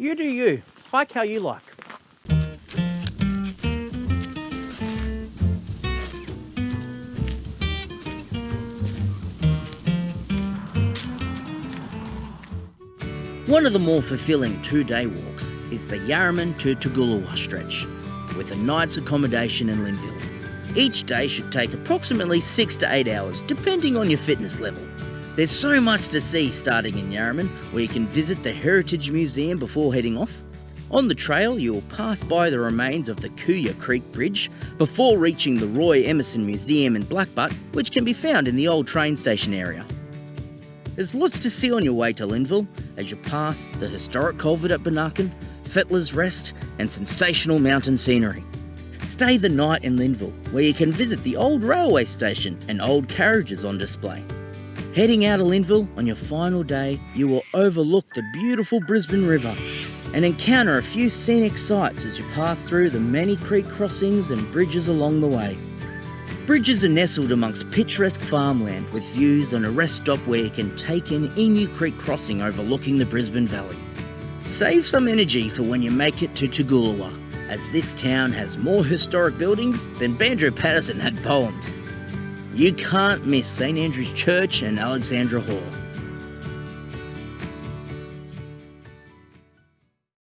You do you. Hike how you like. One of the more fulfilling two-day walks is the Yarraman to Toogoolawah stretch, with a night's accommodation in Linville. Each day should take approximately six to eight hours, depending on your fitness level. There's so much to see starting in Yarraman, where you can visit the Heritage Museum before heading off. On the trail, you will pass by the remains of the Cooyar Creek Bridge before reaching the Roy Emerson Museum in Blackbutt, which can be found in the old train station area. There's lots to see on your way to Linville as you pass the historic culvert at Benarkin, Fettler's Rest, and sensational mountain scenery. Stay the night in Linville, where you can visit the old railway station and old carriages on display. Heading out of Linville on your final day, you will overlook the beautiful Brisbane River and encounter a few scenic sights as you pass through the many creek crossings and bridges along the way. Bridges are nestled amongst picturesque farmland with views and a rest stop where you can take in Emu Creek crossing overlooking the Brisbane Valley. Save some energy for when you make it to Toogoolawah, as this town has more historic buildings than Banjo Paterson had poems. You can't miss St Andrew's Church and Alexandra Hall.